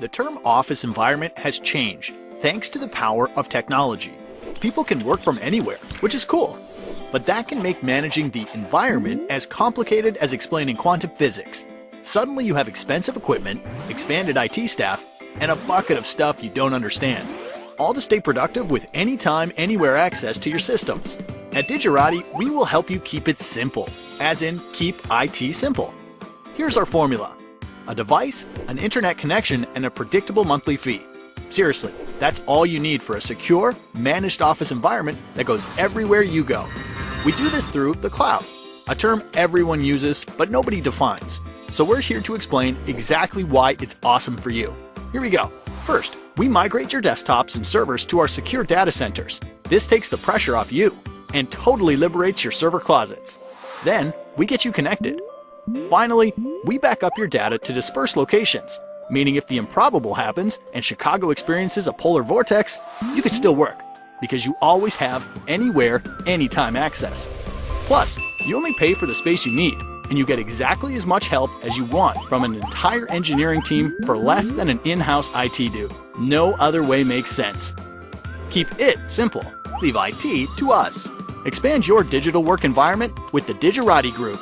The term office environment has changed thanks to the power of technology. People can work from anywhere, which is cool. But that can make managing the environment as complicated as explaining quantum physics. Suddenly you have expensive equipment, expanded IT staff, and a bucket of stuff you don't understand. All to stay productive with anytime, anywhere access to your systems. At Digirati, we will help you keep it simple, as in keep IT simple. Here's our formula. A device, an internet connection, and a predictable monthly fee. Seriously, that's all you need for a secure, managed office environment that goes everywhere you go. We do this through the cloud, a term everyone uses but nobody defines. So we're here to explain exactly why it's awesome for you. Here we go. First, we migrate your desktops and servers to our secure data centers. This takes the pressure off you and totally liberates your server closets. Then, we get you connected. Finally, we back up your data to dispersed locations, meaning if the improbable happens and Chicago experiences a polar vortex, you can still work, because you always have anywhere, anytime access. Plus, you only pay for the space you need, and you get exactly as much help as you want from an entire engineering team for less than an in-house IT do. No other way makes sense. Keep it simple. Leave IT to us. Expand your digital work environment with the Digirati Group.